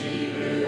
she